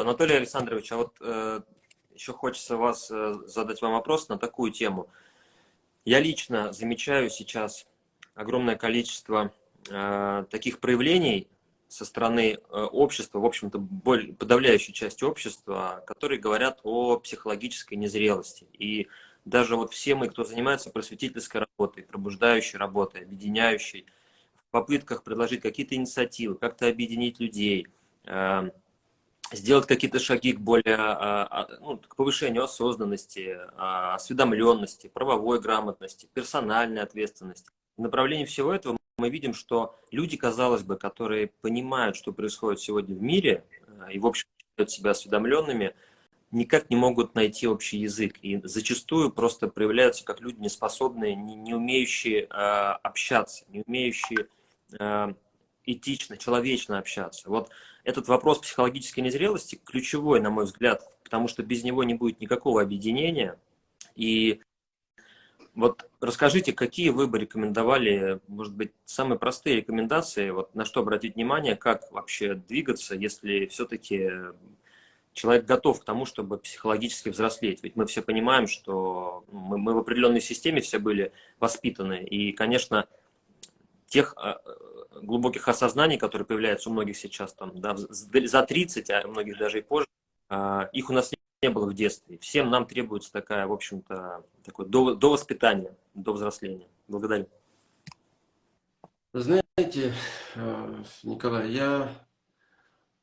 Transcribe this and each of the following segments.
Анатолий Александрович, а вот э, еще хочется вас э, задать вам вопрос на такую тему. Я лично замечаю сейчас огромное количество э, таких проявлений со стороны э, общества, в общем-то, подавляющей части общества, которые говорят о психологической незрелости. И даже вот все мы, кто занимается просветительской работой, пробуждающей работой, объединяющей, в попытках предложить какие-то инициативы, как-то объединить людей, э, сделать какие-то шаги к более, э, ну, к повышению осознанности, осведомленности, правовой грамотности, персональной ответственности. В направлении всего этого мы видим, что люди, казалось бы, которые понимают, что происходит сегодня в мире, и, в общем, считают себя осведомленными, никак не могут найти общий язык. И зачастую просто проявляются как люди неспособные, не, не умеющие э, общаться, не умеющие э, этично, человечно общаться. Вот этот вопрос психологической незрелости ключевой, на мой взгляд, потому что без него не будет никакого объединения. И вот расскажите, какие вы бы рекомендовали, может быть, самые простые рекомендации, вот на что обратить внимание, как вообще двигаться, если все-таки человек готов к тому, чтобы психологически взрослеть. Ведь мы все понимаем, что мы, мы в определенной системе все были воспитаны. И, конечно, тех а, глубоких осознаний, которые появляются у многих сейчас, там, да, за 30, а у многих даже и позже, а, их у нас не было в детстве. Всем нам требуется такая, в общем-то, такое до, до воспитания, до взросления. Благодарю. Знаете, э, Николай, я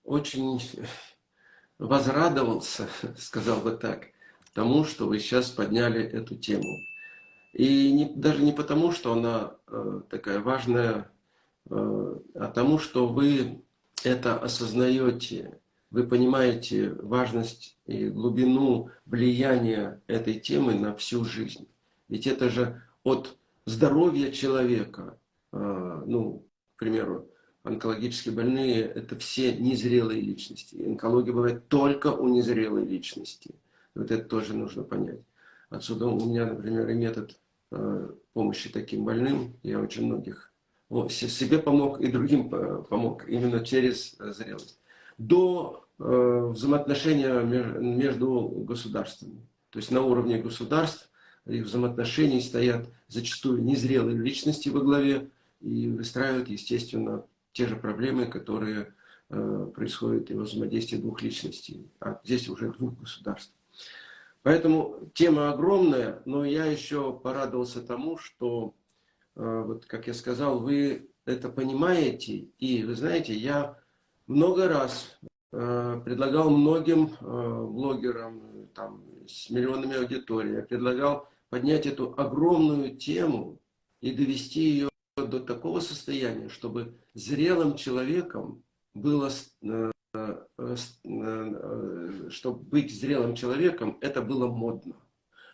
очень возрадовался, сказал бы так, тому, что вы сейчас подняли эту тему. И не, даже не потому, что она э, такая важная, а тому, что вы это осознаете, вы понимаете важность и глубину влияния этой темы на всю жизнь. Ведь это же от здоровья человека, а, ну, к примеру, онкологически больные – это все незрелые личности. Онкология бывает только у незрелой личности. Вот это тоже нужно понять. Отсюда у меня, например, и метод а, помощи таким больным. Я очень многих себе помог и другим помог именно через зрелость до э, взаимоотношения между государствами. То есть на уровне государств их взаимоотношений стоят зачастую незрелые личности во главе и выстраивают, естественно, те же проблемы, которые э, происходят и во взаимодействии двух личностей, а здесь уже двух государств. Поэтому тема огромная, но я еще порадовался тому, что, э, вот как я сказал, вы это понимаете, и вы знаете, я много раз э, предлагал многим э, блогерам там, с миллионами аудитории, я предлагал поднять эту огромную тему и довести ее до такого состояния, чтобы зрелым человеком было, э, чтобы быть зрелым человеком, это было модно.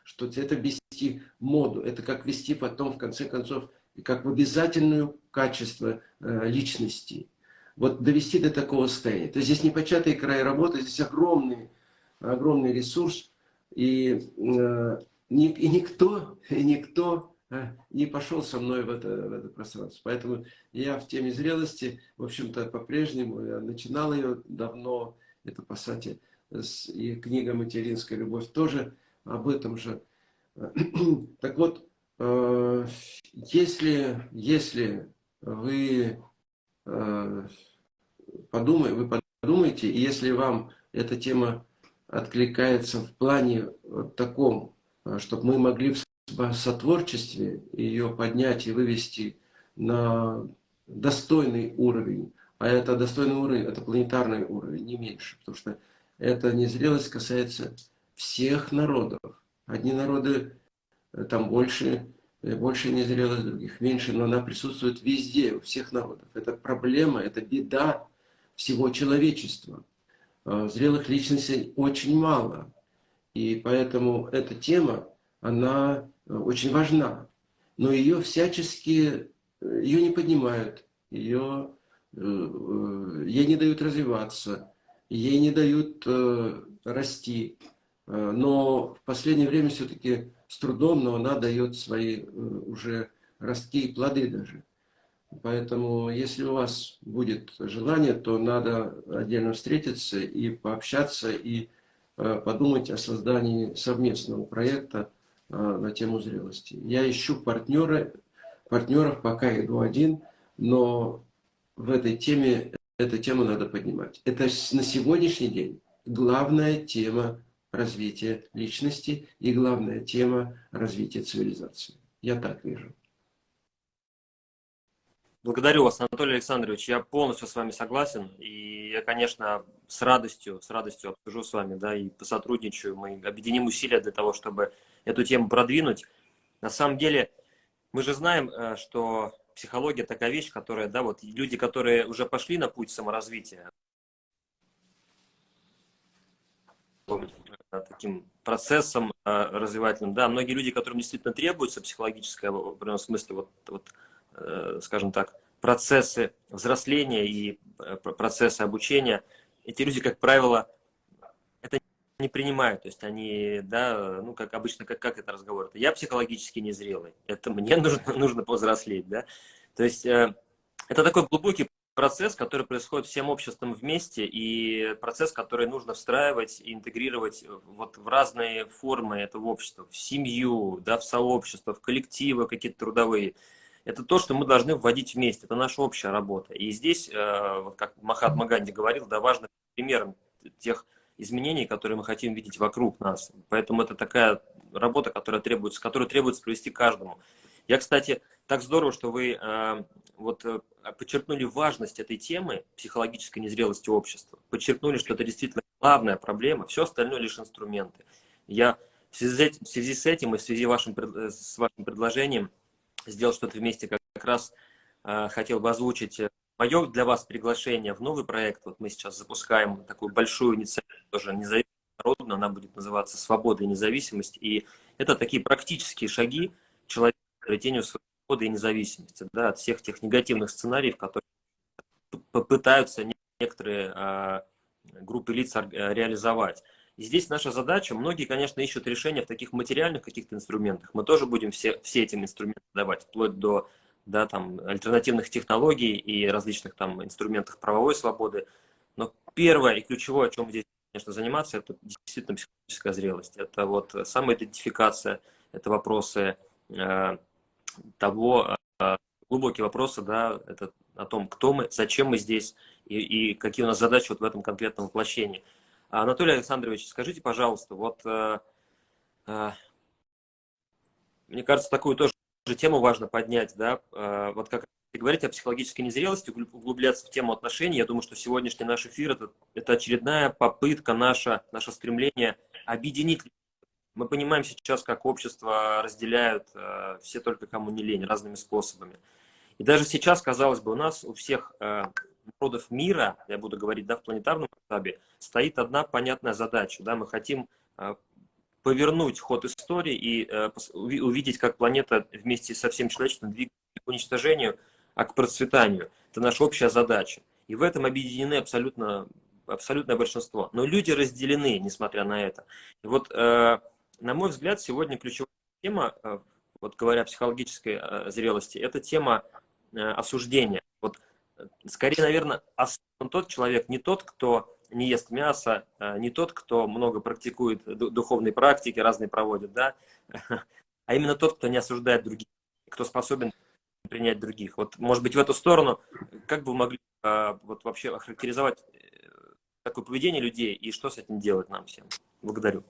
Что это вести моду, это как вести потом, в конце концов, как в обязательную качество личности вот довести до такого состояния. То есть здесь непочатый край работы, здесь огромный, огромный ресурс, и, э, ни, и никто, и никто э, не пошел со мной в это, в это пространство. Поэтому я в теме зрелости, в общем-то, по-прежнему, начинал ее давно, это, по сути, и книга «Материнская любовь» тоже об этом же. Так вот, э, если, если вы Э, подумай, вы подумайте, и если вам эта тема откликается в плане вот таком, э, чтобы мы могли в сотворчестве ее поднять и вывести на достойный уровень, а это достойный уровень, это планетарный уровень, не меньше, потому что эта незрелость касается всех народов. Одни народы э, там больше Э, больше незрелых других, меньше, но она присутствует везде, у всех народов. Это проблема, это беда всего человечества. А, зрелых личностей очень мало. И поэтому эта тема, она э, очень важна. Но ее всячески, э, ее не поднимают, ее, ей не дают развиваться, ей не дают расти. Но в последнее время все-таки с трудом, но она дает свои э, уже ростки и плоды даже. Поэтому, если у вас будет желание, то надо отдельно встретиться и пообщаться, и э, подумать о создании совместного проекта э, на тему зрелости. Я ищу партнера, партнеров, пока иду один, но в этой теме, эту тему надо поднимать. Это на сегодняшний день главная тема развития личности и главная тема развития цивилизации. Я так вижу. Благодарю вас, Анатолий Александрович. Я полностью с вами согласен. И я, конечно, с радостью, с радостью обсужу с вами, да, и посотрудничаю. Мы объединим усилия для того, чтобы эту тему продвинуть. На самом деле, мы же знаем, э, что психология такая вещь, которая, да, вот люди, которые уже пошли на путь саморазвития, таким процессом э, развивательным, да, многие люди, которым действительно требуется психологическое, в определенном смысле, вот, вот Э, скажем так, процессы взросления и э, процессы обучения, эти люди, как правило, это не принимают. То есть они, да, ну, как обычно, как, как это разговор? Я психологически незрелый, это мне нужно, нужно повзрослеть, да. То есть это такой глубокий процесс, который происходит всем обществом вместе, и процесс, который нужно встраивать и интегрировать вот в разные формы этого общества, в семью, да, в сообщество, в коллективы какие-то трудовые это то, что мы должны вводить вместе, это наша общая работа. И здесь, э, как Махатма Ганди говорил, да, важно примером тех изменений, которые мы хотим видеть вокруг нас. Поэтому это такая работа, которая требуется, которую требуется провести каждому. Я, кстати, так здорово, что вы э, вот э, подчеркнули важность этой темы психологической незрелости общества. Подчеркнули, что это действительно главная проблема, все остальное лишь инструменты. Я в связи, в связи с этим и в связи вашим, с вашим предложением сделал что-то вместе, как, как раз э, хотел бы озвучить э, мое для вас приглашение в новый проект. Вот мы сейчас запускаем такую большую инициативу, тоже независимую, народную, она будет называться «Свобода и независимость». И это такие практические шаги человека к обретению свободы и независимости да, от всех тех негативных сценариев, которые попытаются некоторые э, группы лиц э, реализовать. И здесь наша задача, многие, конечно, ищут решения в таких материальных каких-то инструментах. Мы тоже будем все, все этим инструменты давать, вплоть до да, там, альтернативных технологий и различных там инструментах правовой свободы. Но первое и ключевое, о чем здесь, конечно, заниматься, это действительно психологическая зрелость. Это вот самоидентификация, это вопросы э, того, э, глубокие вопросы, да, это о том, кто мы, зачем мы здесь и, и какие у нас задачи вот в этом конкретном воплощении. Анатолий Александрович, скажите, пожалуйста, вот э, э, мне кажется, такую тоже тему важно поднять, да, вот как говорить о психологической незрелости, углубляться в тему отношений, я думаю, что сегодняшний наш эфир это, это очередная попытка наша, наше стремление объединить. Мы понимаем сейчас, как общество разделяют э, все только кому не лень, разными способами. И даже сейчас, казалось бы, у нас у всех э, народов мира, я буду говорить да, в планетарном масштабе, стоит одна понятная задача. Да, мы хотим э, повернуть ход истории и э, увидеть, как планета вместе со всем человечеством двигается к уничтожению, а к процветанию. Это наша общая задача. И в этом объединены абсолютно, абсолютное большинство. Но люди разделены, несмотря на это. И вот, э, на мой взгляд, сегодня ключевая тема, вот говоря о психологической зрелости, это тема осуждения. Вот скорее, наверное, осознан тот человек, не тот, кто не ест мясо, не тот, кто много практикует духовные практики, разные проводит, да, а именно тот, кто не осуждает других, кто способен принять других. Вот, может быть, в эту сторону, как бы вы могли вот вообще охарактеризовать э, такое поведение людей и что с этим делать нам всем? Благодарю.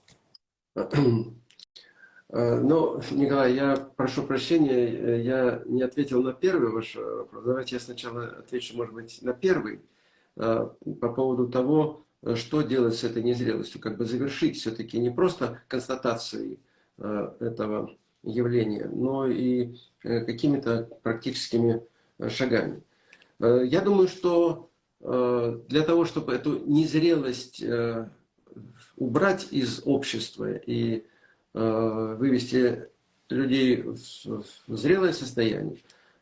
Э, ну, Николай, я прошу прощения, э, я не ответил на первый ваш вопрос. Давайте я сначала отвечу, может быть, на первый. Э, по поводу того, что делать с этой незрелостью. Как бы завершить все-таки не просто констатацией этого явления, но и какими-то практическими шагами. Я думаю, что для того, чтобы эту незрелость убрать из общества и Э, вывести людей в зрелое состояние,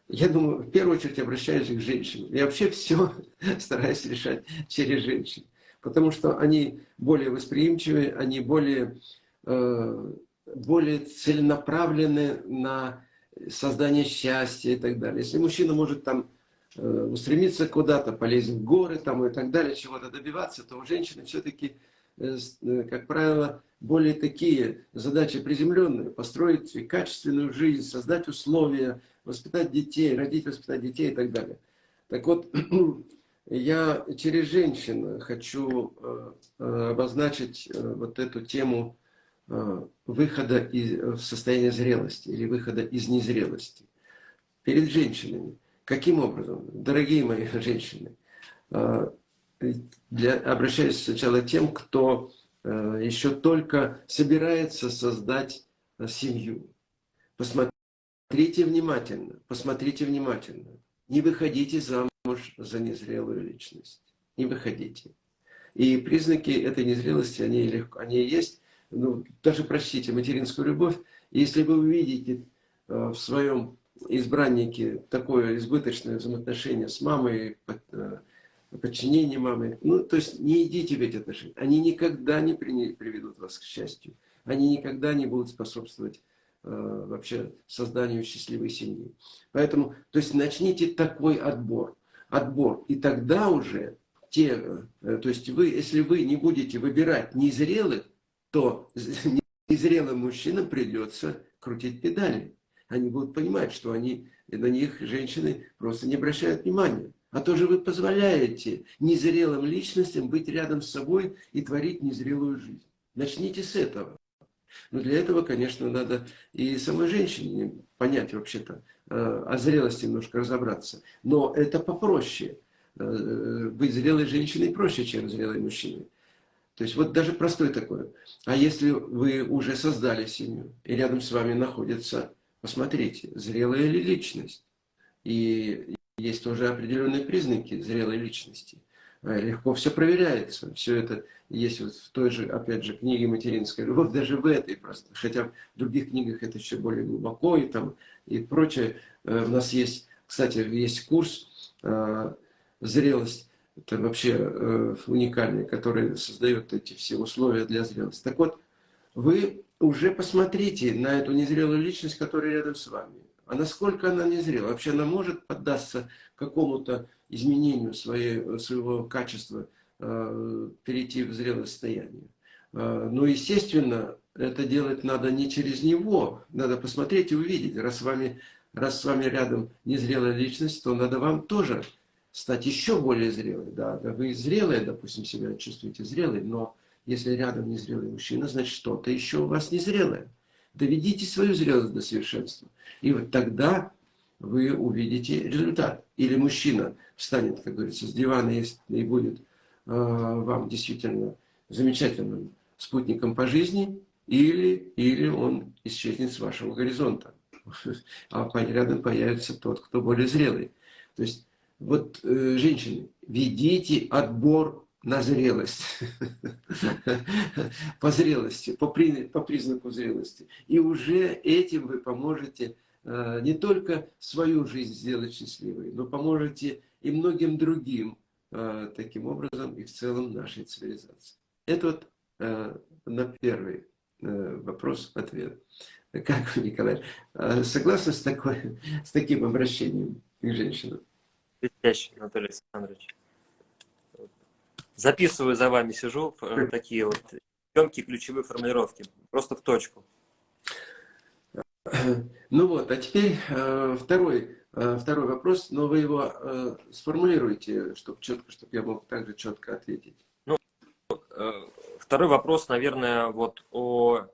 я думаю, в первую очередь обращаюсь к женщинам. Я вообще все стараюсь решать через женщин. Потому что они более восприимчивы, они более, э, более целенаправлены на создание счастья и так далее. Если мужчина может там э, устремиться куда-то, полезть в горы там, и так далее, чего-то добиваться, то у женщины все-таки, как правило, более такие задачи приземленные. Построить качественную жизнь, создать условия, воспитать детей, родить, воспитать детей и так далее. Так вот, я через женщин хочу обозначить вот эту тему выхода из, в состояние зрелости или выхода из незрелости перед женщинами. Каким образом? Дорогие мои женщины, для, обращаюсь сначала к тем, кто а, еще только собирается создать а, семью. Посмотрите внимательно, посмотрите внимательно. Не выходите замуж за незрелую личность. Не выходите. И признаки этой незрелости, они, легко, они есть. Ну, даже прочтите материнскую любовь. Если вы увидите в своем избранники такое избыточное взаимоотношение с мамой, э, подчинение мамы. Ну, то есть не идите в эти отношения. Они никогда не приведут вас к счастью. Они никогда не будут способствовать э, вообще созданию счастливой семьи. Поэтому, то есть начните такой отбор. Отбор. И тогда уже те, э, то есть вы, если вы не будете выбирать незрелых, то незрелым мужчинам придется крутить педали они будут понимать, что они, на них женщины просто не обращают внимания. А то же вы позволяете незрелым личностям быть рядом с собой и творить незрелую жизнь. Начните с этого. Но для этого, конечно, надо и самой женщине понять вообще-то, э, о зрелости немножко разобраться. Но это попроще. Э, быть зрелой женщиной проще, чем зрелой мужчиной. То есть вот даже простой такой. А если вы уже создали семью, и рядом с вами находится Посмотрите, зрелая ли личность. И есть тоже определенные признаки зрелой личности. А, легко все проверяется. Все это есть вот в той же, опять же, книге «Материнская любовь», даже в этой просто. Хотя в других книгах это еще более глубоко и, там, и прочее. Э, у нас есть, кстати, есть курс э, «Зрелость». Это вообще э, уникальный, который создает эти все условия для зрелости. Так вот, вы уже посмотрите на эту незрелую личность, которая рядом с вами. А насколько она незрела? Вообще она может поддаться какому-то изменению своей, своего качества, э, перейти в зрелое состояние? Э, но, естественно, это делать надо не через него. Надо посмотреть и увидеть. Раз с вами, раз с вами рядом незрелая личность, то надо вам тоже стать еще более зрелой. Да, да вы зрелые, допустим, себя чувствуете зрелой, но если рядом незрелый мужчина, значит что-то еще у вас незрелое. Доведите свою зрелость до совершенства. И вот тогда вы увидите результат. Или мужчина встанет, как говорится, с дивана и будет э, вам действительно замечательным спутником по жизни, или, или он исчезнет с вашего горизонта. А рядом появится тот, кто более зрелый. То есть, вот, э, женщины, ведите отбор на зрелость, по зрелости, по, при, по признаку зрелости. И уже этим вы поможете э, не только свою жизнь сделать счастливой, но поможете и многим другим э, таким образом и в целом нашей цивилизации. Это вот э, на первый э, вопрос-ответ. Как вы, Николай, э, согласны с, такой, с таким обращением к женщинам? Блестяще, Анатолий Александрович записываю за вами, сижу, э, такие вот емкие ключевые формулировки, просто в точку. Ну вот, а теперь э, второй, э, второй вопрос, но вы его сформулируете, чтобы четко, чтобы я мог также четко ответить. Ну, второй вопрос, наверное, вот о,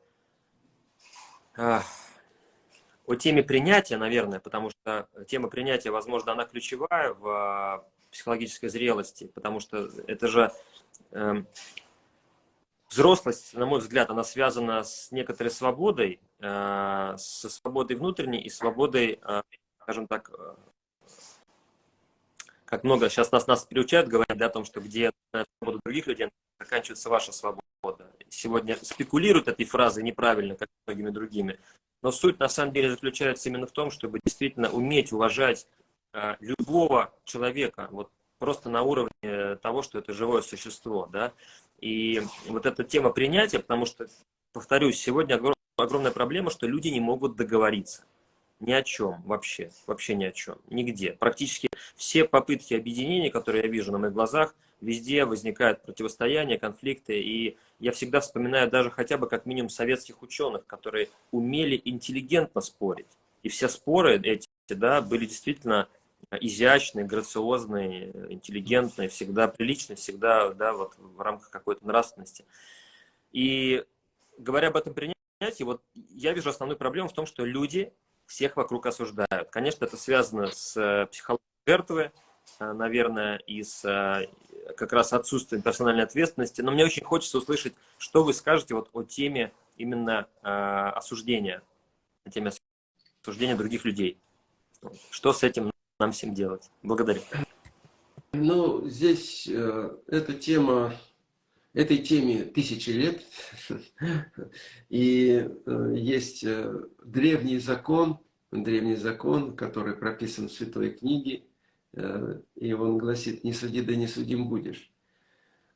о теме принятия, наверное, потому что тема принятия, возможно, она ключевая в психологической зрелости, потому что это же э, взрослость, на мой взгляд, она связана с некоторой свободой, э, со свободой внутренней и свободой, э, скажем так, э, как много сейчас нас, нас приучают говорить да, о том, что где свобода других людей, заканчивается ваша свобода. Сегодня спекулируют этой фразой неправильно, как многими другими. Но суть на самом деле заключается именно в том, чтобы действительно уметь уважать любого человека, вот просто на уровне того, что это живое существо, да, и вот эта тема принятия, потому что, повторюсь, сегодня огромная проблема, что люди не могут договориться. ни о чем вообще, вообще ни о чем, нигде. Практически все попытки объединения, которые я вижу на моих глазах, везде возникают противостояния, конфликты, и я всегда вспоминаю даже хотя бы как минимум советских ученых, которые умели интеллигентно спорить. И все споры эти да, были действительно изящные, грациозные, интеллигентные, всегда приличные, всегда да, вот в рамках какой-то нравственности. И говоря об этом принятии, вот я вижу основную проблему в том, что люди всех вокруг осуждают. Конечно, это связано с э, психологией жертвы, э, наверное, и с э, как раз отсутствием персональной ответственности. Но мне очень хочется услышать, что вы скажете вот о теме именно осуждения, о теме осуждения других людей. Что с этим нам всем делать? Благодарю. Ну, здесь э, эта тема, этой теме тысячи лет. И э, есть э, древний закон, древний закон, который прописан в Святой книге, э, и он гласит, не суди, да не судим будешь.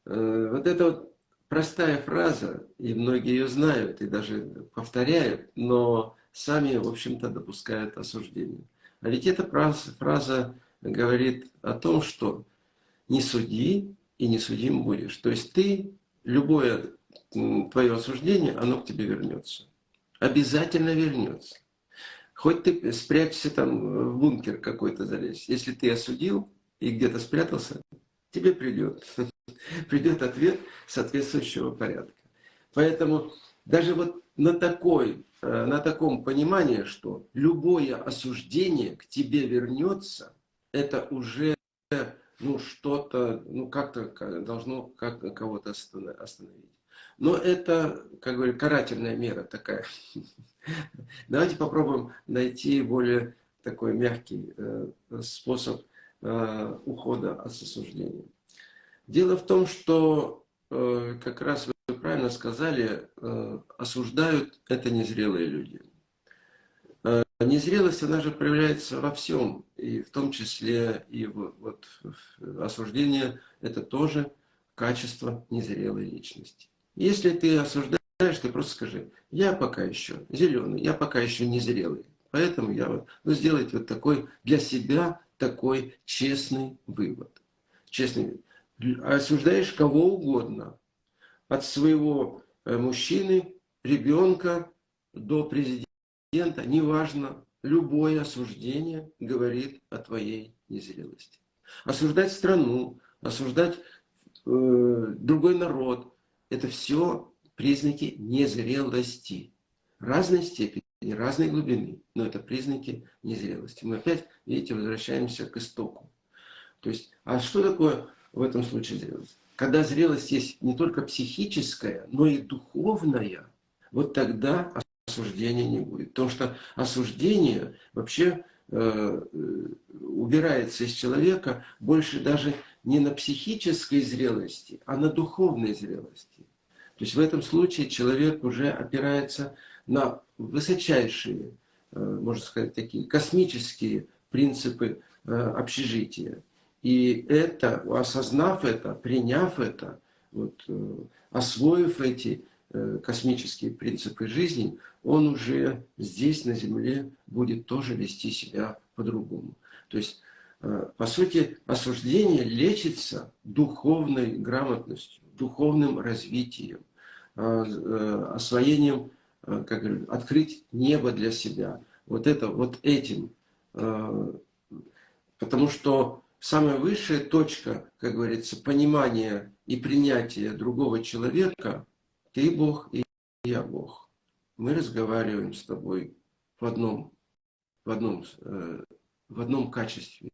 Э, вот это вот простая фраза, и многие ее знают, и даже повторяют, но сами, в общем-то, допускают осуждение. А ведь эта фраза, фраза говорит о том, что не суди и не судим будешь. То есть ты, любое твое осуждение, оно к тебе вернется. Обязательно вернется. Хоть ты спрячься там в бункер какой-то залезь. Если ты осудил и где-то спрятался, тебе придет. Придет ответ соответствующего порядка. Поэтому даже вот на такой Э, на таком понимании, что любое осуждение к тебе вернется, это уже ну, что-то, ну, как-то должно как кого-то остановить. Но это, как говорю, карательная мера такая. Давайте попробуем найти более такой мягкий э, способ э, ухода от осуждения. Дело в том, что как раз правильно сказали, э, осуждают это незрелые люди. Э, незрелость, она же проявляется во всем, и в том числе и вот осуждение – это тоже качество незрелой личности. Если ты осуждаешь, ты просто скажи, я пока еще зеленый, я пока еще незрелый. Поэтому я вот, ну, сделайте вот такой для себя такой честный вывод. Честный. Осуждаешь кого угодно, от своего э, мужчины, ребенка до президента, неважно, любое осуждение говорит о твоей незрелости. Осуждать страну, осуждать э, другой народ, это все признаки незрелости. Разной степени, разной глубины, но это признаки незрелости. Мы опять, видите, возвращаемся к истоку. То есть, а что такое в этом случае зрелость? Когда зрелость есть не только психическая, но и духовная, вот тогда осуждения не будет. Потому что осуждение вообще э, убирается из человека больше даже не на психической зрелости, а на духовной зрелости. То есть в этом случае человек уже опирается на высочайшие, э, можно сказать, такие космические принципы э, общежития. И это, осознав это, приняв это, вот, э, освоив эти э, космические принципы жизни, он уже здесь, на Земле, будет тоже вести себя по-другому. То есть, э, по сути, осуждение лечится духовной грамотностью, духовным развитием, освоением, как говорю, открыть небо для себя. Вот это, вот этим. Потому что самая высшая точка, как говорится, понимания и принятия другого человека, ты Бог и я Бог. Мы разговариваем с тобой в одном, в одном, э, в одном качестве,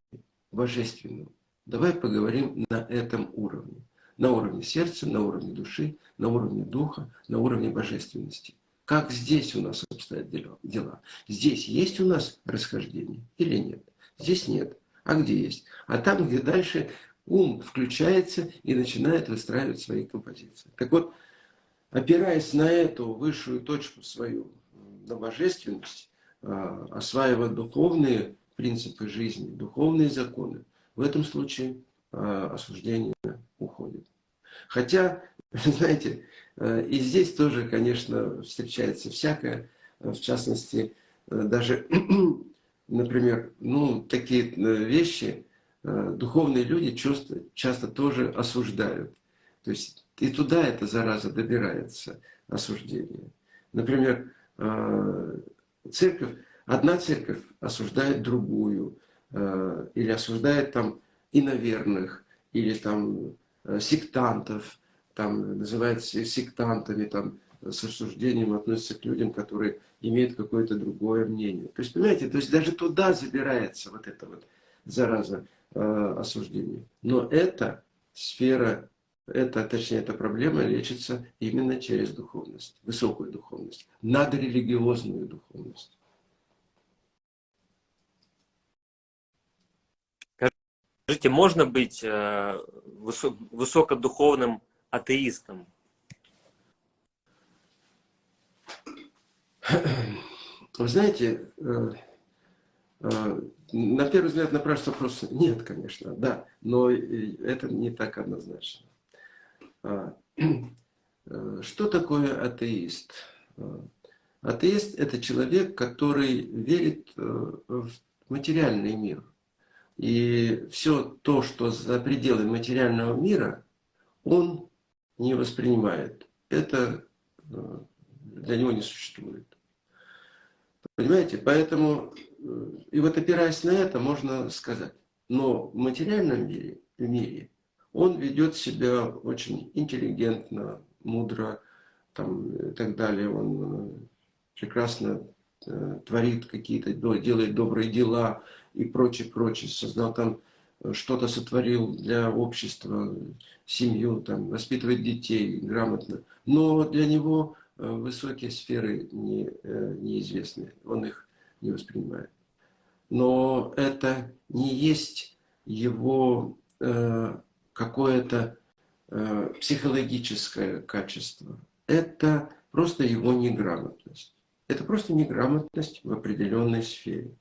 божественном. Давай поговорим на этом уровне. На уровне сердца, на уровне души, на уровне духа, на уровне божественности. Как здесь у нас обстоят дела? Здесь есть у нас расхождение или нет? Здесь нет. А где есть? А там, где дальше ум включается и начинает выстраивать свои композиции. Так вот, опираясь на эту высшую точку свою, на божественность, а, осваивая духовные принципы жизни, духовные законы, в этом случае а, осуждение уходит. Хотя, знаете, а, и здесь тоже, конечно, встречается всякое, в частности, даже, например, ну, такие вещи духовные люди часто, часто тоже осуждают. То есть и туда эта зараза добирается, осуждение. Например, церковь, одна церковь осуждает другую, или осуждает там иноверных, или там сектантов, там называют сектантами, там с осуждением относятся к людям, которые имеют какое-то другое мнение. То есть, понимаете, то есть даже туда забирается вот эта вот зараза э, осуждения. Но эта сфера, это, точнее, эта проблема лечится именно через духовность, высокую духовность, надрелигиозную духовность. Скажите, можно быть э, высокодуховным атеистом? Вы знаете, э, э, на первый взгляд напрашивается вопрос, нет, конечно, да, но это не так однозначно. А, э, что такое атеист? Атеист – это человек, который верит в материальный мир. И все то, что за пределами материального мира, он не воспринимает. Это для него не существует. Понимаете? Поэтому, э, и вот опираясь на это, можно сказать, но в материальном мире, в мире он ведет себя очень интеллигентно, мудро, там, и так далее. Он э, прекрасно э, творит какие-то, делает добрые дела и прочее, прочее. Создал там что-то сотворил для общества, семью, там, воспитывает детей грамотно. Но для него Э, высокие сферы не, э, неизвестны, он их не воспринимает. Но это не есть его э, какое-то э, психологическое качество. Это просто его неграмотность. Это просто неграмотность в определенной сфере.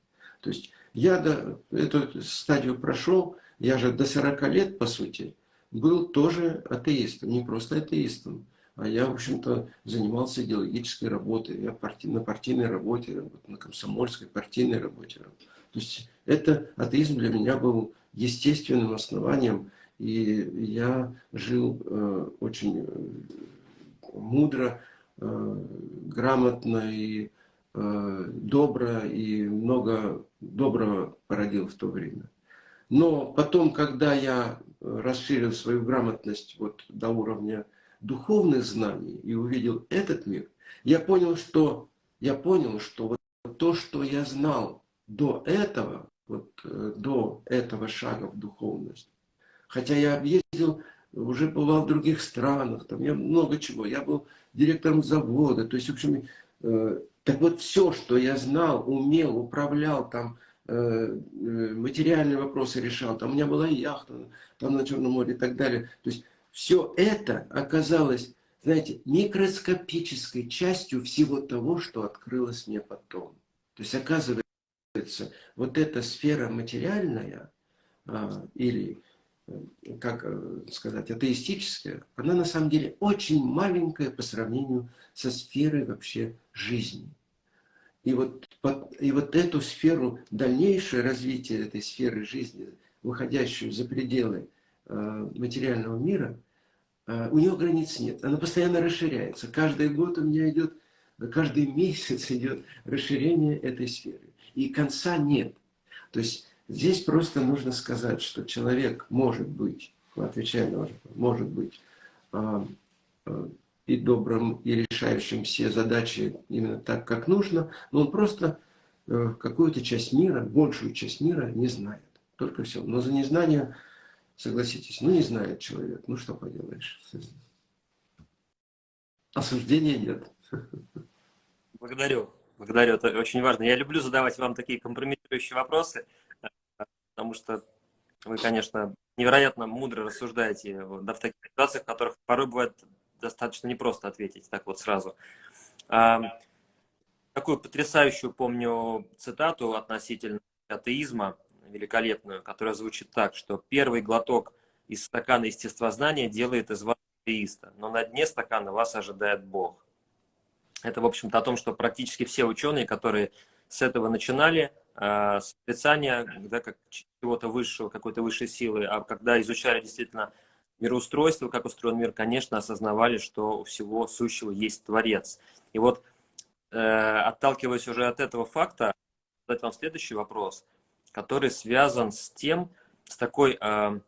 То есть я до, эту стадию прошел, я же до 40 лет, по сути, был тоже атеистом, не просто атеистом. А я, в общем-то, занимался идеологической работой. Я парти... на партийной работе, на комсомольской партийной работе. То есть это атеизм для меня был естественным основанием. И я жил э, очень э, мудро, э, грамотно и э, добро, и много доброго породил в то время. Но потом, когда я расширил свою грамотность вот до уровня духовных знаний и увидел этот мир, я понял, что, я понял, что вот то, что я знал до этого, вот э, до этого шага в духовность, хотя я объездил, уже бывал в других странах, там я много чего, я был директором завода, то есть, в общем, э, так вот все, что я знал, умел, управлял, там, э, материальные вопросы решал, там у меня была яхта, там на Черном море и так далее. То есть все это оказалось, знаете, микроскопической частью всего того, что открылось мне потом. То есть, оказывается, вот эта сфера материальная, а, или, э, как э, сказать, атеистическая, она на самом деле очень маленькая по сравнению со сферой вообще жизни. И вот, и вот эту сферу, дальнейшее развитие этой сферы жизни, выходящую за пределы Э, материального мира, у нее границ нет. Она постоянно расширяется. Каждый год у меня идет, каждый месяц идет расширение этой сферы. И конца нет. То есть здесь просто нужно сказать, что человек может быть, отвечая на ваш может быть э, и добрым, и решающим все задачи именно так, как нужно, но он просто какую-то часть мира, большую часть мира не знает. Только все. Но за незнание Согласитесь, ну не знает человек, ну что поделаешь. Осуждения нет. Благодарю, благодарю, это очень важно. Я люблю задавать вам такие компрометирующие вопросы, потому что вы, конечно, невероятно мудро рассуждаете да, в таких ситуациях, в которых порой бывает достаточно непросто ответить так вот сразу. Такую потрясающую помню цитату относительно атеизма великолепную, которая звучит так, что первый глоток из стакана естествознания делает из вас атеиста, но на дне стакана вас ожидает Бог. Это, в общем-то, о том, что практически все ученые, которые с этого начинали, а, с отрицания да, как чего-то высшего, какой-то высшей силы, а когда изучали действительно мироустройство, как устроен мир, конечно, осознавали, что у всего сущего есть Творец. И вот, э, отталкиваясь уже от этого факта, задать вам следующий вопрос, который связан с тем, с такой, э,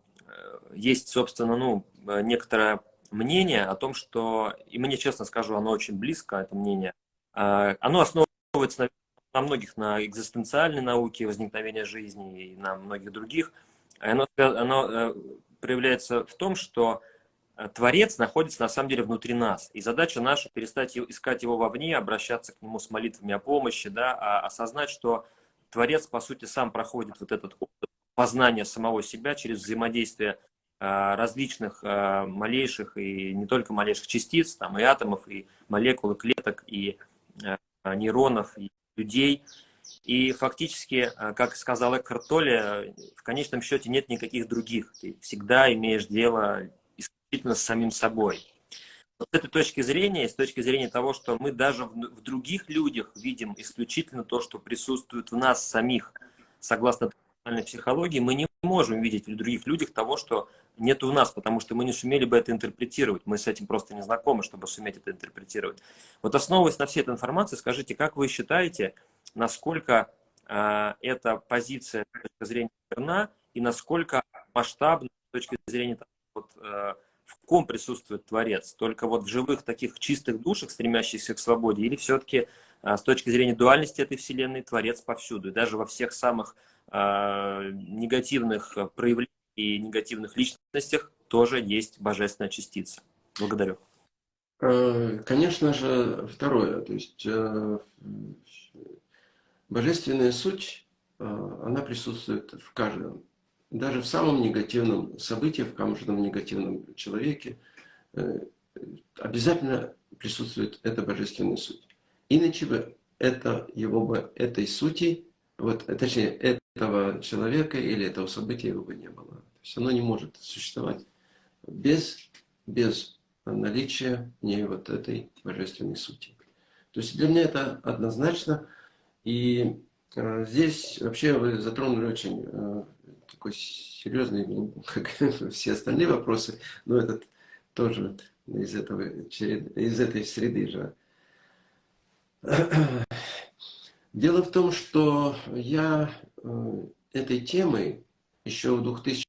есть, собственно, ну, некоторое мнение о том, что, и мне, честно скажу, оно очень близко, это мнение, э, оно основывается, на многих, на экзистенциальной науке, возникновения жизни и на многих других. Оно, оно э, проявляется в том, что э, Творец находится на самом деле внутри нас. И задача наша перестать искать его вовне, обращаться к нему с молитвами о помощи, да, а осознать, что Творец, по сути, сам проходит вот этот опыт познания самого себя через взаимодействие э, различных малейших и не только малейших частиц, там и атомов, и молекул, и клеток, и нейронов, и людей. И фактически, как сказал Экхарт в конечном счете нет никаких других. Ты всегда имеешь дело исключительно с самим собой. С этой точки зрения, с точки зрения того, что мы даже в других людях видим исключительно то, что присутствует в нас самих, согласно психологии, мы не можем видеть в других людях того, что нет у нас, потому что мы не сумели бы это интерпретировать. Мы с этим просто не знакомы, чтобы суметь это интерпретировать. Вот основываясь на всей этой информации, скажите, как вы считаете, насколько э, эта позиция с точки зрения верна и насколько масштабна с точки зрения вот, э, в ком присутствует Творец? Только вот в живых таких чистых душах, стремящихся к свободе, или все-таки э, с точки зрения дуальности этой Вселенной Творец повсюду, и даже во всех самых э, негативных проявлениях и негативных личностях тоже есть божественная частица. Благодарю. Э, конечно же, второе. То есть э, божественная суть, э, она присутствует в каждом. Даже в самом негативном событии, в каждом негативном человеке обязательно присутствует эта божественная суть. Иначе бы это его бы, этой сути, вот, точнее, этого человека или этого события его бы не было. То есть оно не может существовать без, без наличия в ней вот этой божественной сути. То есть для меня это однозначно. И э, здесь вообще вы затронули очень э, такой серьезный, ну, как все остальные вопросы, но этот тоже из, этого, из этой среды же. Дело в том, что я э, этой темой еще в 2000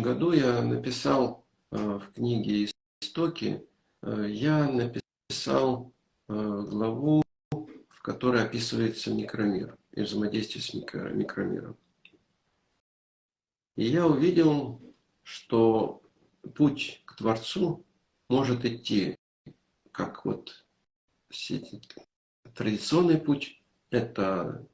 году я написал э, в книге «Истоки», э, я написал главу, в которой описывается микромир и взаимодействие с микромиром. И я увидел, что путь к Творцу может идти как вот традиционный путь, это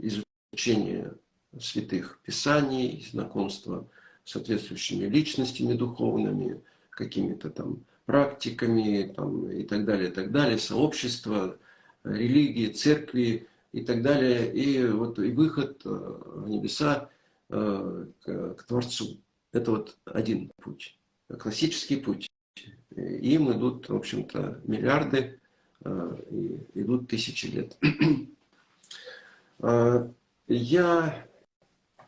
изучение святых писаний, знакомство с соответствующими личностями духовными, какими-то там практиками там, и так далее, и так далее, сообщества, религии, церкви и так далее. И вот и выход э, в небеса э, к, к Творцу. Это вот один путь, классический путь. Им идут, в общем-то, миллиарды, э, идут тысячи лет. Я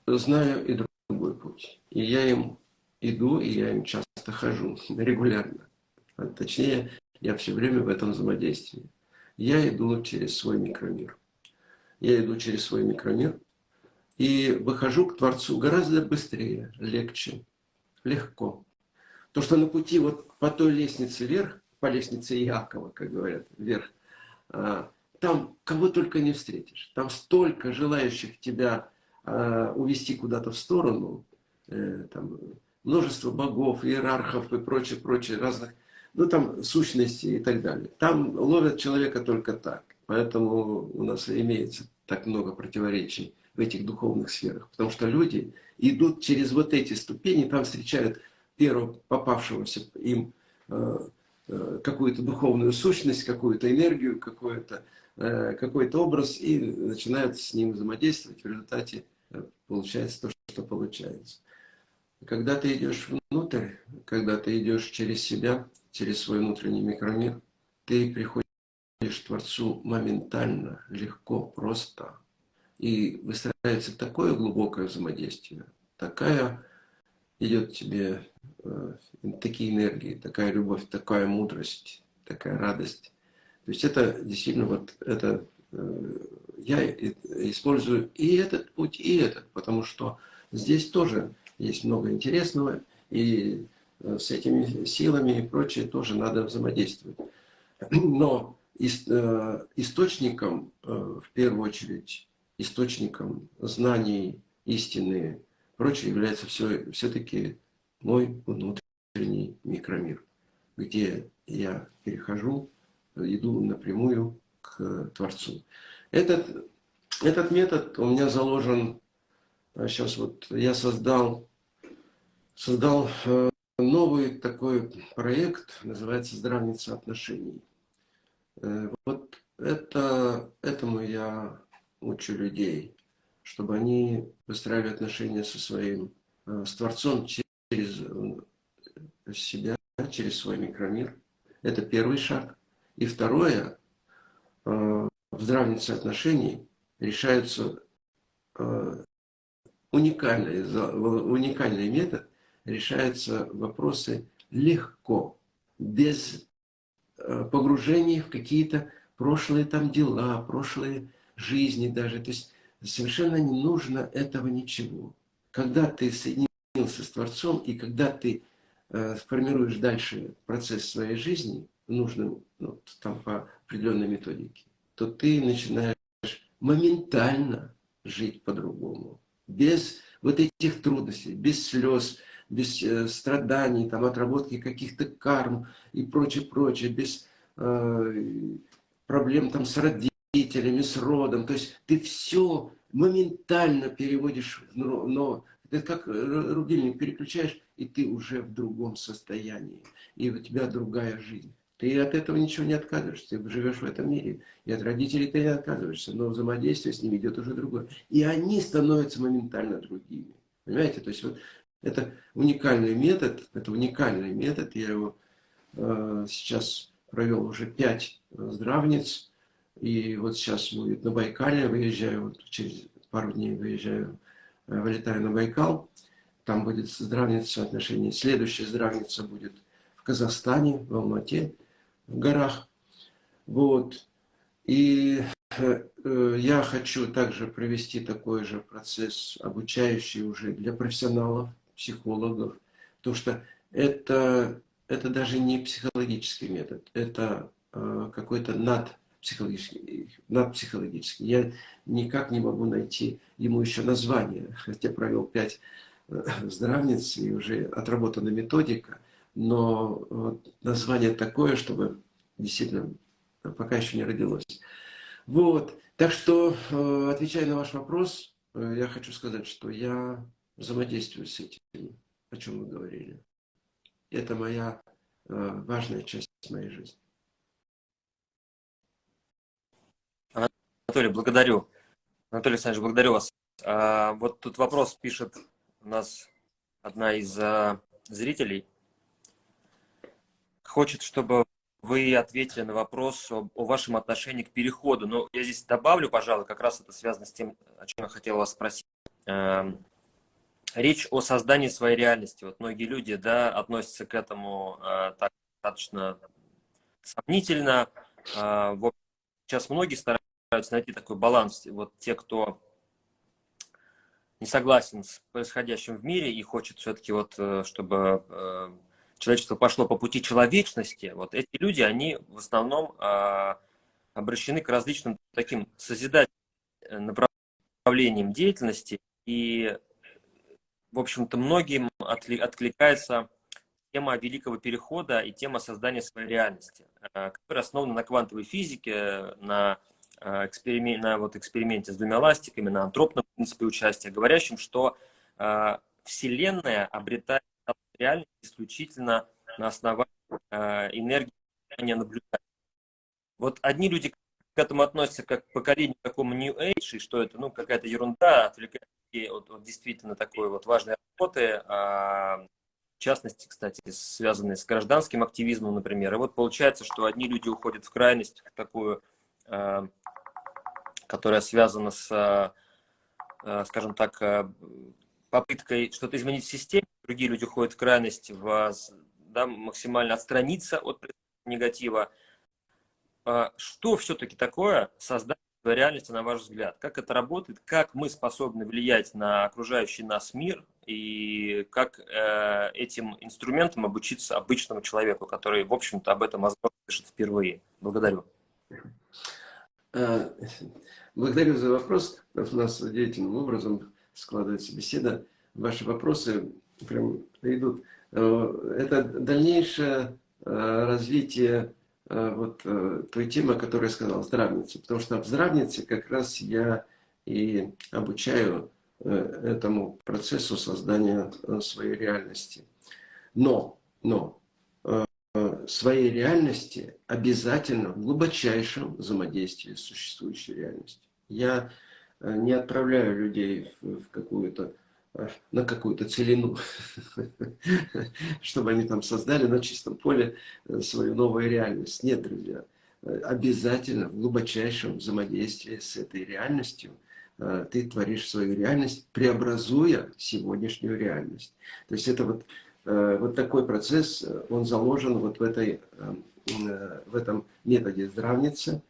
знаю и другой путь. И я им иду, и я им часто хожу, регулярно. А точнее, я все время в этом взаимодействии. Я иду через свой микромир. Я иду через свой микромир и выхожу к Творцу гораздо быстрее, легче, легко. То, что на пути вот по той лестнице вверх, по лестнице Иакова, как говорят, вверх, а, там кого только не встретишь. Там столько желающих тебя а, увести куда-то в сторону, э, там, множество богов, иерархов и прочее, прочее, разных, ну там сущности и так далее. Там ловят человека только так. Поэтому у нас имеется так много противоречий в этих духовных сферах. Потому что люди идут через вот эти ступени, там встречают первого попавшегося им э, э, какую-то духовную сущность, какую-то энергию, какой-то какой, -то, образ и начинают с ним взаимодействовать. В результате получается то, что получается. Когда ты идешь внутрь, когда ты идешь через себя, через свой внутренний микромир, ты приходишь Творцу моментально, легко, просто, и выстраивается такое глубокое взаимодействие, такая идет тебе э, такие энергии, такая любовь, такая мудрость, такая радость. То есть это действительно вот это э, я использую и этот путь, и этот, потому что здесь тоже есть много интересного, и э, с этими силами и прочее тоже надо взаимодействовать. Но э, источником, э, в первую очередь, источником знаний, истины, прочее является все, все-таки мой внутренний микромир, где я перехожу, иду напрямую к Творцу. Этот, этот метод у меня заложен, сейчас вот я создал, создал новый такой проект, называется «Здравница отношений». Э, вот это, этому я учу людей, чтобы они выстраивали отношения со своим, э, с Творцом через э, себя, через свой микромир. Это первый шаг. И второе, в здравнице отношений решаются уникальный, уникальный метод, решаются вопросы легко, без э, погружений в какие-то прошлые там дела, прошлые жизни даже. То есть совершенно не нужно этого ничего. Когда ты соединился с Творцом, и когда ты э, формируешь дальше процесс своей жизни, нужным, ну, там по определенной методике, то ты начинаешь моментально жить по-другому. Без вот этих трудностей, без слез, без э, страданий, там, отработки каких-то карм и прочее, прочее, без э, проблем там с родителями, с родом. То есть ты все моментально переводишь, но, но это как рубильник переключаешь, и ты уже в другом состоянии, и у тебя другая жизнь. Ты от этого ничего не отказываешься, ты живешь в этом мире, и от родителей ты не отказываешься, но взаимодействие с ними идет уже другое. И они становятся моментально другими. Понимаете? То есть вот это уникальный метод, это уникальный метод, я его э, сейчас провел уже пять здравниц, и вот сейчас будет на Байкале, выезжаю, вот через пару дней выезжаю, э, вылетаю на Байкал, там будет здравница отношений, следующая здравница будет в Казахстане, в Алмате, в горах, вот, и э, э, я хочу также провести такой же процесс, обучающий уже для профессионалов, психологов, потому что это, это даже не психологический метод, это э, какой-то надпсихологический, надпсихологический. Я никак не могу найти ему еще название, хотя провел пять э, здравниц и уже отработана методика, но название такое, чтобы действительно пока еще не родилось. Вот, так что, э, отвечая на ваш вопрос, э, я хочу сказать, что я взаимодействую с этим, о чем мы говорили. Это моя важная часть моей жизни. Анатолий, благодарю. Анатолий Александрович, благодарю вас. А, вот тут вопрос пишет у нас одна из а, зрителей. Хочет, чтобы вы ответили на вопрос о, о вашем отношении к переходу. Но я здесь добавлю, пожалуй, как раз это связано с тем, о чем я хотел вас спросить. Эм, речь о создании своей реальности. Вот многие люди да, относятся к этому э, так, достаточно сомнительно. Э, вот сейчас многие стараются найти такой баланс. Вот те, кто не согласен с происходящим в мире и хочет все-таки, вот, э, чтобы э, человечество пошло по пути человечности, вот эти люди, они в основном э, обращены к различным таким созидательным направлениям деятельности. И в общем-то, многим откликается тема великого перехода и тема создания своей реальности, э, которая основана на квантовой физике, на, э, эксперименте, на вот эксперименте с двумя ластиками, на антропном принципе участия, говорящем, что э, Вселенная обретает реальность исключительно на основании энергии наблюдателя. Вот одни люди к этому относятся как к поколению такому New Age, и что это ну, какая-то ерунда, отвлекает вот, вот действительно такой вот важной работы, а, в частности, кстати, связанные с гражданским активизмом, например. И вот получается, что одни люди уходят в крайность, в такую, э, которая связана с, э, скажем так, попыткой что-то изменить в системе, другие люди уходят в крайность, в, да, максимально отстраниться от негатива. Что все-таки такое создать реальности, на ваш взгляд? Как это работает? Как мы способны влиять на окружающий нас мир? И как э, этим инструментом обучиться обычному человеку, который, в общем-то, об этом возможно пишет впервые? Благодарю. Э, благодарю за вопрос. У нас удивительным образом складывается беседа. Ваши вопросы прям идут. Э, это дальнейшее э, развитие Э, вот той темы, о которой я сказал, здравница. Потому что в здравнице как раз я и обучаю этому процессу создания своей реальности. Но, но своей реальности обязательно в глубочайшем взаимодействии с существующей реальностью. Я не отправляю людей в какую-то на какую-то целину, чтобы они там создали на чистом поле э, свою новую реальность. Нет, друзья, э, обязательно в глубочайшем взаимодействии с этой реальностью э, ты творишь свою реальность, преобразуя сегодняшнюю реальность. То есть это вот, вот такой процесс, он заложен вот в, этой, в этом методе здравницы.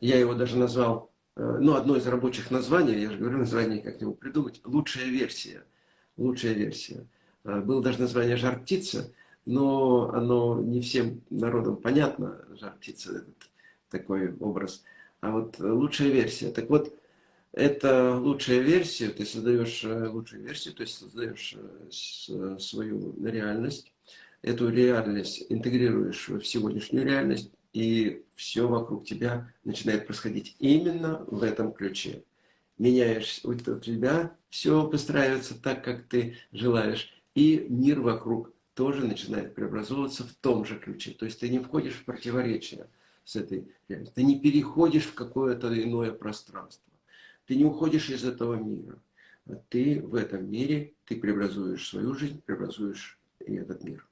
Я его даже назвал Э, ну, одно из рабочих названий, я же говорю, название как-нибудь придумать, лучшая версия. Лучшая версия. Э, было даже название «Жар птица», но оно не всем народам понятно, «Жар птица» – такой образ. А вот лучшая версия. Так вот, это лучшая версия, ты создаешь э, лучшую версию, то есть создаешь свою реальность, эту реальность интегрируешь в сегодняшнюю реальность, и все вокруг тебя начинает происходить именно в этом ключе. Меняешь у тебя, все выстраивается так, как ты желаешь, и мир вокруг тоже начинает преобразовываться в том же ключе. То есть ты не входишь в противоречие с этой реальностью, ты не переходишь в какое-то иное пространство, ты не уходишь из этого мира. Ты в этом мире, ты преобразуешь свою жизнь, преобразуешь и этот мир.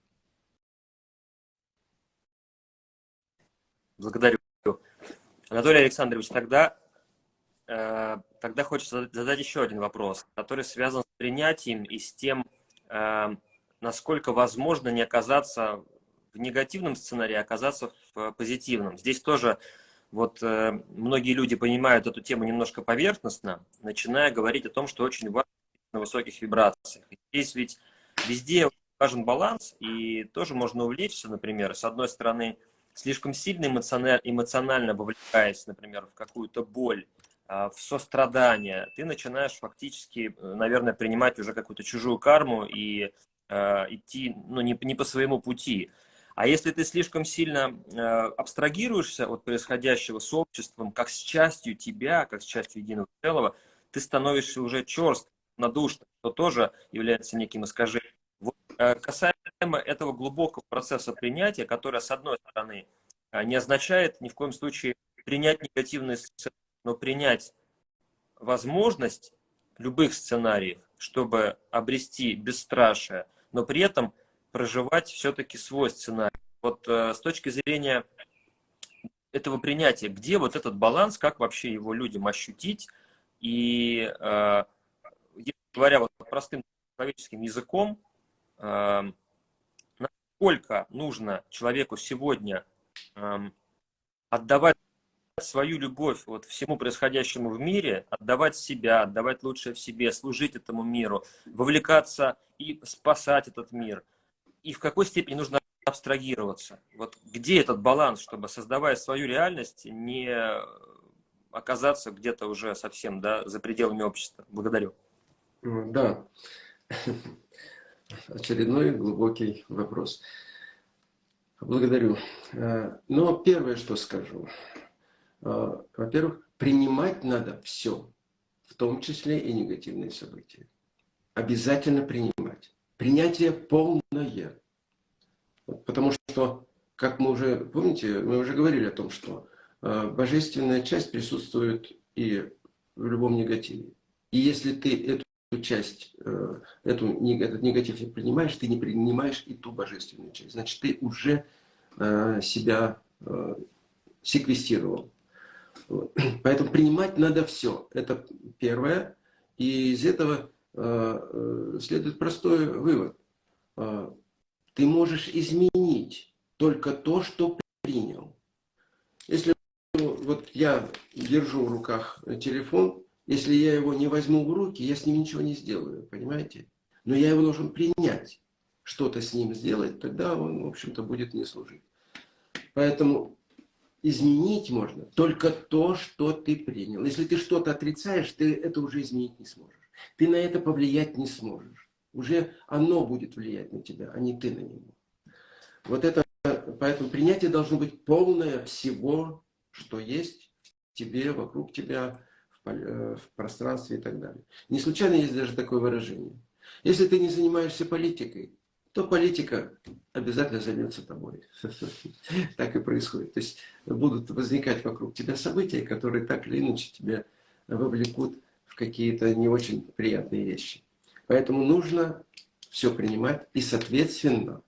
Благодарю. Анатолий Александрович, тогда, э, тогда хочется задать еще один вопрос, который связан с принятием и с тем, э, насколько возможно не оказаться в негативном сценарии, а оказаться в позитивном. Здесь тоже вот э, многие люди понимают эту тему немножко поверхностно, начиная говорить о том, что очень важно на высоких вибрациях. Здесь ведь везде важен баланс, и тоже можно увлечься, например, с одной стороны, слишком сильно эмоционально, эмоционально вовлекаясь, например, в какую-то боль, а, в сострадание, ты начинаешь фактически, э, наверное, принимать уже какую-то чужую карму и э, идти ну, не, не по своему пути. А если ты слишком сильно э, абстрагируешься от происходящего с обществом, как с частью тебя, как с частью единого целого, ты становишься уже черст, надушным, что тоже является неким искажением. Вот, э, касаемо этого глубокого процесса принятия, который, с одной стороны, э, не означает ни в коем случае принять негативные сценарии, но принять возможность любых сценариев, чтобы обрести бесстрашие, но при этом проживать все-таки свой сценарий. Вот э, с точки зрения этого принятия, где вот этот баланс, как вообще его людям ощутить, и, э, говоря вот простым человеческим языком, Эм, насколько нужно человеку сегодня эм, отдавать свою любовь вот всему происходящему в мире, отдавать себя, отдавать лучшее в себе, служить этому миру, вовлекаться и спасать этот мир. И в какой степени нужно абстрагироваться. Вот где этот баланс, чтобы, создавая свою реальность, не оказаться где-то уже совсем да, за пределами общества. Благодарю. Да очередной глубокий вопрос. Благодарю. Э, но первое, что скажу. Э, во-первых, принимать надо все, в том числе и негативные события. Обязательно принимать. Принятие полное. Потому что, как мы уже, помните, мы уже говорили о том, что э, божественная часть присутствует и в любом негативе. И если ты эту часть, э, эту, этот негатив не принимаешь, ты не принимаешь и ту божественную часть. Значит, ты уже э, себя секвестировал. Поэтому принимать надо все. Это первое. И из этого следует простой вывод. Ты можешь изменить только то, что принял. Если вот я держу в руках телефон, если я его не возьму в руки, я с ним ничего не сделаю, понимаете? Но я его должен принять, что-то с ним сделать, тогда он, в общем-то, будет мне служить. Поэтому изменить можно только то, что ты принял. Если ты что-то отрицаешь, ты это уже изменить не сможешь. Ты на это повлиять не сможешь. Уже оно будет влиять на тебя, а не ты на него. Вот это, поэтому принятие должно быть полное всего, что есть в тебе, вокруг тебя, Э, в пространстве и так далее. Не случайно есть даже такое выражение. Если ты не занимаешься политикой, то политика обязательно займется тобой. Так и происходит. То есть будут возникать вокруг тебя события, которые так или иначе тебя вовлекут какие-то не очень приятные вещи. Поэтому нужно все принимать и, соответственно,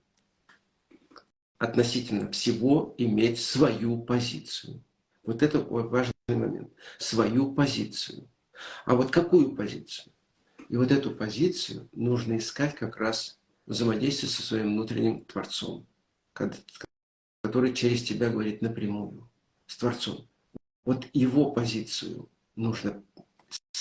относительно всего иметь свою позицию. Вот это важный момент. Свою позицию. А вот какую позицию? И вот эту позицию нужно искать как раз взаимодействие со своим внутренним Творцом, который через тебя говорит напрямую, с Творцом. Вот его позицию нужно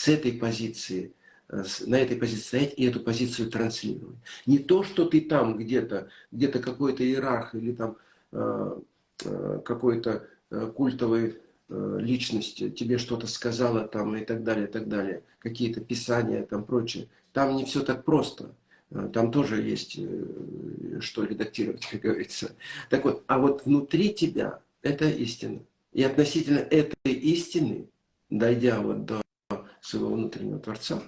с этой позиции, э, на этой позиции стоять и эту позицию транслировать. Не то, что ты там где-то, где-то какой-то иерарх или там э, э, какой-то культовой личности тебе что-то сказала там и так далее, и так далее, какие-то писания там прочее. Там не все так просто. Там тоже есть что редактировать, как говорится. Так вот, а вот внутри тебя это истина. И относительно этой истины, дойдя вот до своего внутреннего Творца,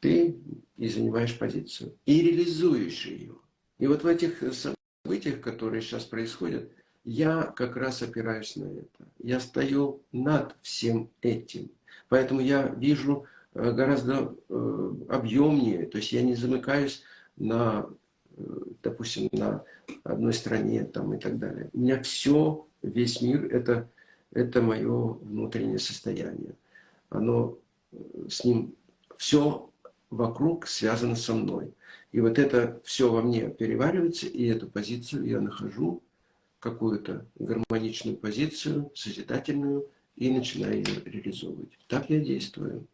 ты и занимаешь позицию, и реализуешь ее. И вот в этих событиях, которые сейчас происходят, я как раз опираюсь на это. Я стою над всем этим. Поэтому я вижу э, гораздо э, объемнее. То есть я не замыкаюсь на, э, допустим, на одной стране там, и так далее. У меня все, весь мир, это, это мое внутреннее состояние. Оно с ним, все вокруг связано со мной. И вот это все во мне переваривается, и эту позицию я нахожу какую-то гармоничную позицию, созидательную, и начинаю ее реализовывать. Так я действую.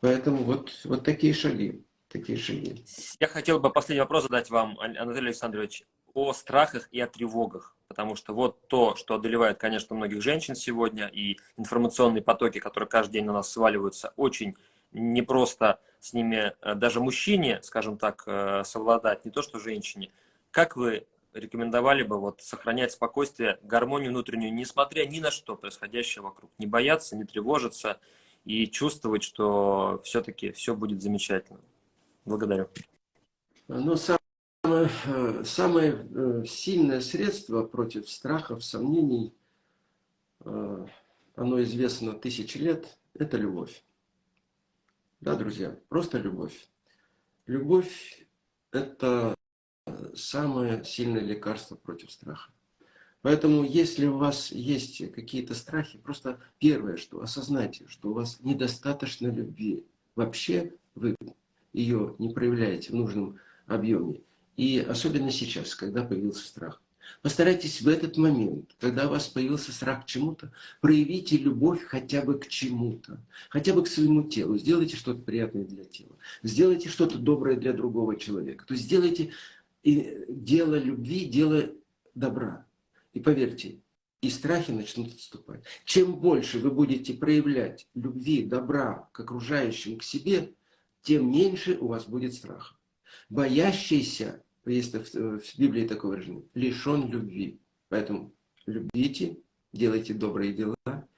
Поэтому вот, вот такие шаги. Такие шаги. Я хотел бы последний вопрос задать вам, Анатолий Александрович, о страхах и о тревогах. Потому что вот то, что одолевает, конечно, многих женщин сегодня, и информационные потоки, которые каждый день на нас сваливаются, очень непросто с ними э, даже мужчине, скажем так, э, совладать, не то что женщине. Как вы рекомендовали бы вот сохранять спокойствие, гармонию внутреннюю, несмотря ни на что происходящее вокруг. Не бояться, не тревожиться и чувствовать, что все-таки все будет замечательно. Благодарю. Ну, самое, самое э, сильное средство против страхов, сомнений, э, оно известно тысячи лет, это любовь. Да, друзья, просто любовь. Любовь – это самое сильное лекарство против страха. Поэтому, если у вас есть какие-то страхи, просто первое, что осознайте, что у вас недостаточно любви. Вообще вы ее не проявляете в нужном объеме. И особенно сейчас, когда появился страх. Постарайтесь в этот момент, когда у вас появился страх к чему-то, проявите любовь хотя бы к чему-то, хотя бы к своему телу. Сделайте что-то приятное для тела. Сделайте что-то доброе для другого человека. То есть сделайте дело любви, дело добра. И поверьте, и страхи начнут отступать. Чем больше вы будете проявлять любви, добра к окружающим, к себе, тем меньше у вас будет страха. Боящийся, есть в Библии такое выражение, лишен любви. Поэтому любите, делайте добрые дела,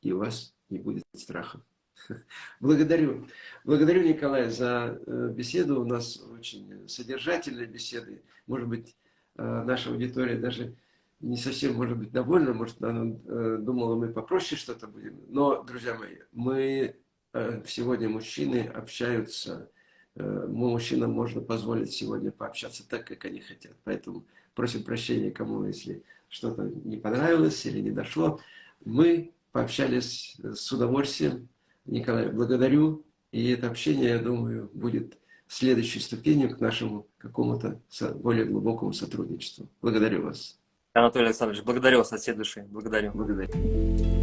и у вас не будет страха. Благодарю. Благодарю, Николай, за э, беседу. У нас очень содержательные беседы. Может быть, э, наша аудитория даже не совсем может быть довольна. Может, она э, думала, мы попроще что-то будем. Но, друзья мои, мы э, сегодня мужчины общаются, э, мужчинам можно позволить сегодня пообщаться так, как они хотят. Поэтому просим прощения кому, если что-то не понравилось или не дошло. Мы пообщались с удовольствием. Николай, благодарю. И это общение, я думаю, будет следующей ступенью к нашему какому-то более глубокому сотрудничеству. Благодарю вас. Анатолий Александрович, благодарю вас от всей души. Благодарю. Благодарю.